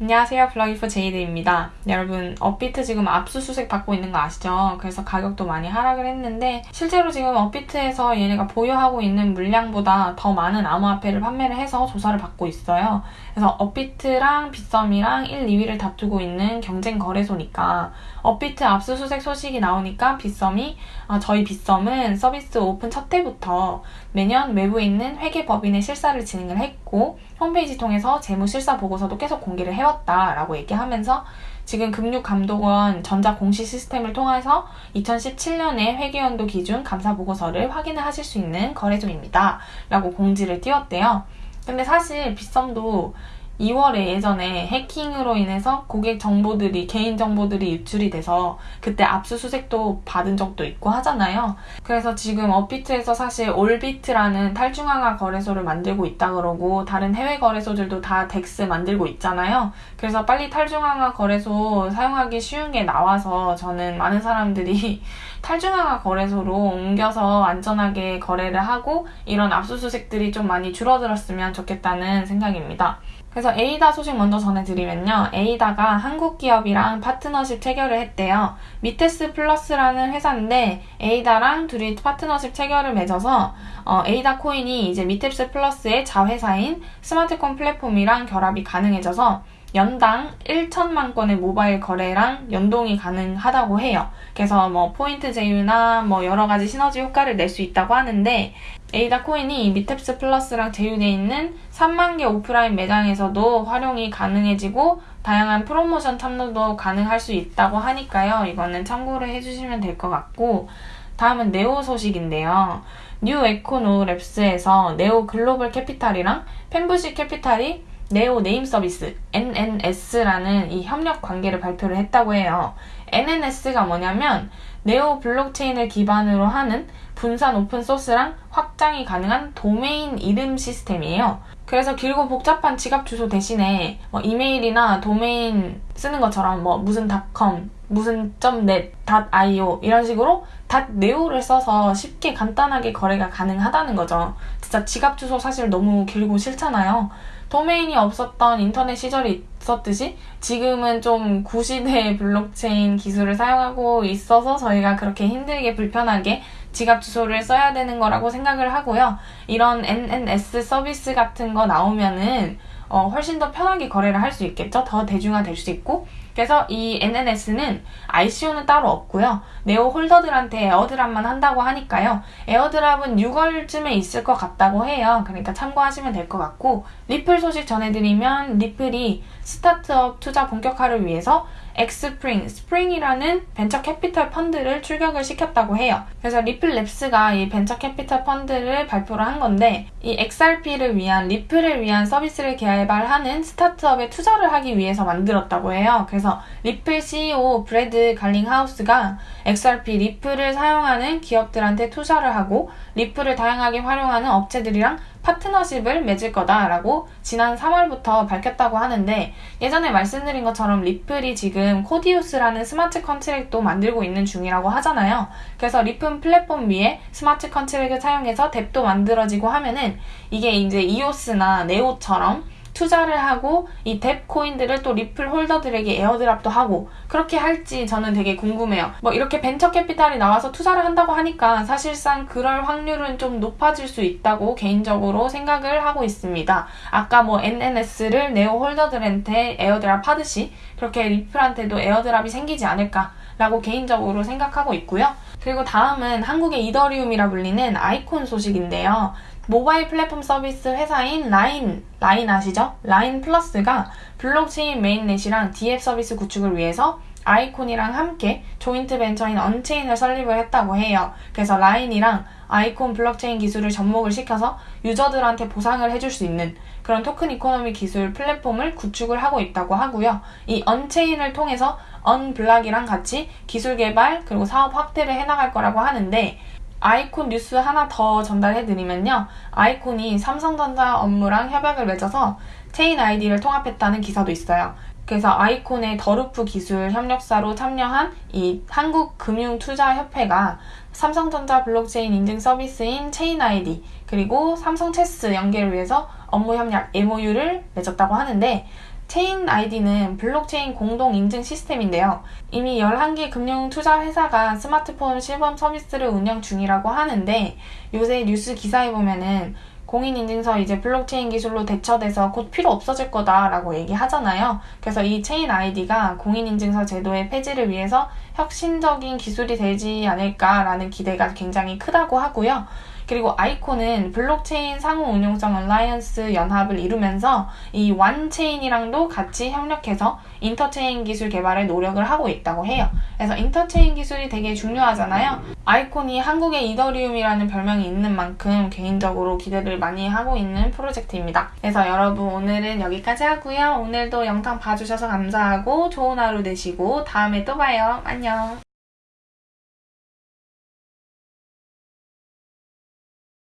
안녕하세요. 블로기프 제이드입니다. 여러분, 업비트 지금 압수수색 받고 있는 거 아시죠? 그래서 가격도 많이 하락을 했는데 실제로 지금 업비트에서 얘네가 보유하고 있는 물량보다 더 많은 암호화폐를 판매를 해서 조사를 받고 있어요. 그래서 업비트랑 빗썸이랑 1, 2위를 다투고 있는 경쟁 거래소니까 업비트 압수수색 소식이 나오니까 빗썸이 아, 저희 빗썸은 서비스 오픈 첫 해부터 매년 외부에 있는 회계법인의 실사를 진행을 했고 홈페이지 통해서 재무 실사 보고서도 계속 공개를 해왔 다라고 얘기하면서 지금 금융감독원 전자 공시 시스템을 통해서 2017년의 회계연도 기준 감사 보고서를 확인을 하실 수 있는 거래소입니다. 라고 공지를 띄웠대요. 근데 사실 빗썸도 2월에 예전에 해킹으로 인해서 고객 정보들이, 개인 정보들이 유출이 돼서 그때 압수수색도 받은 적도 있고 하잖아요. 그래서 지금 업비트에서 사실 올비트라는 탈중앙화 거래소를 만들고 있다 그러고 다른 해외 거래소들도 다 DEX 만들고 있잖아요. 그래서 빨리 탈중앙화 거래소 사용하기 쉬운 게 나와서 저는 많은 사람들이 탈중앙화 거래소로 옮겨서 안전하게 거래를 하고 이런 압수수색들이 좀 많이 줄어들었으면 좋겠다는 생각입니다. 그래서 에이다 소식 먼저 전해드리면요. 에이다가 한국 기업이랑 파트너십 체결을 했대요. 미테스 플러스라는 회사인데 에이다랑 둘이 파트너십 체결을 맺어서 어, 에이다 코인이 이제 미테스 플러스의 자회사인 스마트콘 플랫폼이랑 결합이 가능해져서 연당 1천만 건의 모바일 거래랑 연동이 가능하다고 해요. 그래서 뭐 포인트 제휴나 뭐 여러 가지 시너지 효과를 낼 수 있다고 하는데 에이다 코인이 Metaps Plus랑 제휴되어 있는 3만 개 오프라인 매장에서도 활용이 가능해지고 다양한 프로모션 참여도 가능할 수 있다고 하니까요. 이거는 참고를 해주시면 될 것 같고 다음은 네오 소식인데요. New Econo Labs에서 NEO Global Capital이랑 Fenbushi Capital이 NEO Name Service NNS라는 이 협력 관계를 발표를 했다고 해요. NNS가 뭐냐면 네오 블록체인을 기반으로 하는 분산 오픈소스랑 확장이 가능한 도메인 이름 시스템이에요. 그래서 길고 복잡한 지갑 주소 대신에 뭐 이메일이나 도메인 쓰는 것처럼 뭐 무슨 .com, 무슨 .net, .io 이런 식으로 .neo를 써서 쉽게 간단하게 거래가 가능하다는 거죠. 진짜 지갑 주소 사실 너무 길고 싫잖아요. 도메인이 없었던 인터넷 시절이 있었듯이 지금은 좀 구시대의 블록체인 기술을 사용하고 있어서 저희가 그렇게 힘들게 불편하게 지갑 주소를 써야 되는 거라고 생각을 하고요. 이런 NNS 서비스 같은 거 나오면은 어, 훨씬 더 편하게 거래를 할 수 있겠죠. 더 대중화 될 수 있고. 그래서 이 NNS는 ICO는 따로 없고요. 네오 holder들한테 airdrop만 한다고 하니까요. airdrop은 6월쯤에 있을 것 같다고 해요. 그러니까 참고하시면 될 것 같고 리플 소식 전해드리면 리플이 스타트업 투자 본격화를 위해서 Xpring, 스프링이라는 벤처 캐피털 펀드를 출격을 시켰다고 해요. 그래서 Ripple Labs가 이 벤처 캐피털 펀드를 발표를 한 건데 이 XRP를 위한 리플을 위한 서비스를 개발하는 스타트업에 투자를 하기 위해서 만들었다고 해요. 그래서 리플 CEO 브래드 갈링하우스가 XRP 리플을 사용하는 기업들한테 투자를 하고 리플을 다양하게 활용하는 업체들이랑 파트너십을 맺을 거다라고 지난 3월부터 밝혔다고 하는데 예전에 말씀드린 것처럼 리플이 지금 Codius라는 smart contract도 만들고 있는 중이라고 하잖아요. 그래서 리플 플랫폼 위에 smart contract을 사용해서 DApp도 만들어지고 하면은 이게 이제 이오스나 네오처럼 투자를 하고 이 DApp 코인들을 또 리플 holder들에게 airdrop도 하고 그렇게 할지 저는 되게 궁금해요. 뭐 이렇게 벤처 캐피탈이 나와서 투자를 한다고 하니까 사실상 그럴 확률은 좀 높아질 수 있다고 개인적으로 생각을 하고 있습니다. 아까 뭐 NNS를 네오 holder들한테 airdrop 하듯이 그렇게 리플한테도 airdrop이 생기지 않을까 라고 개인적으로 생각하고 있고요. 그리고 다음은 한국의 이더리움이라 불리는 아이콘 소식인데요. 모바일 플랫폼 서비스 회사인 라인, 라인 아시죠? LINE Plus가 블록체인 메인넷이랑 DF 서비스 구축을 위해서 아이콘이랑 함께 joint venture인 Unchain을 설립을 했다고 해요. 그래서 라인이랑 아이콘 블록체인 기술을 접목을 시켜서 유저들한테 보상을 해줄 수 있는 그런 token economy 기술 플랫폼을 구축을 하고 있다고 하고요. 이 Unchain을 통해서 Unblock이랑 같이 기술 개발 그리고 사업 확대를 해나갈 거라고 하는데 아이콘 뉴스 하나 더 전달해드리면요. 아이콘이 삼성전자 업무랑 협약을 맺어서 Chain ID를 통합했다는 기사도 있어요. 그래서 아이콘의 더루프 기술 협력사로 참여한 이 한국금융투자협회가 삼성전자 블록체인 인증 서비스인 Chain ID 그리고 삼성 체스 연계를 위해서 업무 협력 MOU를 맺었다고 하는데 Chain ID는 블록체인 공동 인증 시스템인데요. 이미 11개 금융 투자 회사가 스마트폰 시범 서비스를 운영 중이라고 하는데 요새 뉴스 기사에 보면은 공인인증서 이제 블록체인 기술로 대체돼서 곧 필요 없어질 거다라고 얘기하잖아요. 그래서 이 Chain ID가 공인인증서 제도의 폐지를 위해서 혁신적인 기술이 되지 않을까라는 기대가 굉장히 크다고 하고요. 그리고 아이콘은 블록체인 상호 운용성 alliance 연합을 이루면서 이 Wanchain이랑도 같이 협력해서 interchain 기술 개발에 노력을 하고 있다고 해요. 그래서 인터체인 기술이 되게 중요하잖아요. 아이콘이 한국의 이더리움이라는 별명이 있는 만큼 개인적으로 기대를 많이 하고 있는 프로젝트입니다. 그래서 여러분 오늘은 여기까지 하고요. 오늘도 영상 봐주셔서 감사하고 좋은 하루 되시고 다음에 또 봐요. 안녕.